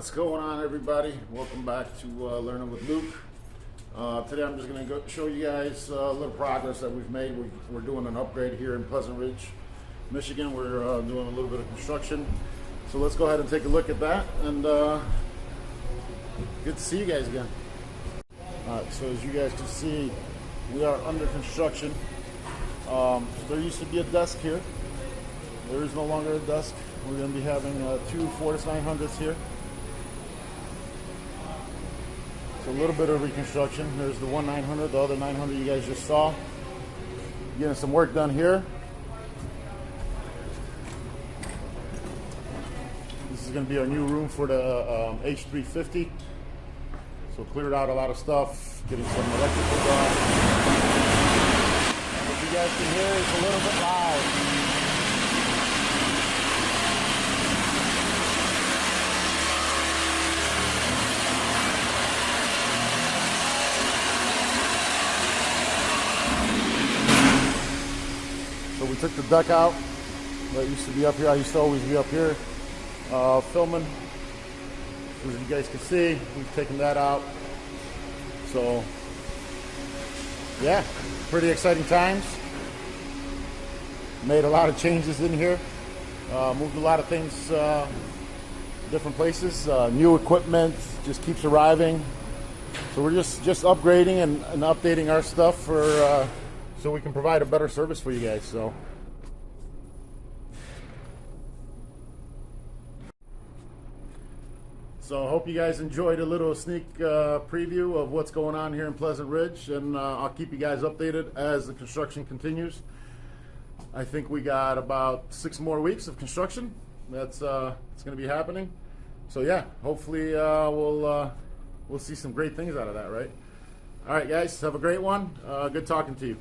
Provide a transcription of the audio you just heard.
What's going on, everybody? Welcome back to uh, Learning with Luke. Uh, today I'm just going to show you guys uh, a little progress that we've made. We, we're doing an upgrade here in Pleasant Ridge, Michigan. We're uh, doing a little bit of construction. So let's go ahead and take a look at that. And uh, good to see you guys again. All right, so as you guys can see, we are under construction. Um, there used to be a desk here. There is no longer a desk. We're going to be having uh, two Fortus 900s here. So a little bit of reconstruction. There's the one 900, the other 900 you guys just saw. Getting some work done here. This is going to be our new room for the um, H350. So cleared out a lot of stuff, getting some electrical done. What you guys can hear is a little bit loud. So we took the deck out that used to be up here. I used to always be up here uh, filming. As you guys can see, we've taken that out. So yeah, pretty exciting times. Made a lot of changes in here. Uh, moved a lot of things uh, different places. Uh, new equipment just keeps arriving. So we're just just upgrading and, and updating our stuff for uh, so we can provide a better service for you guys. So. So I hope you guys enjoyed a little sneak uh, preview of what's going on here in Pleasant Ridge, and uh, I'll keep you guys updated as the construction continues. I think we got about six more weeks of construction. That's uh, it's going to be happening. So yeah, hopefully uh, we'll uh, we'll see some great things out of that, right? All right, guys, have a great one. Uh, good talking to you.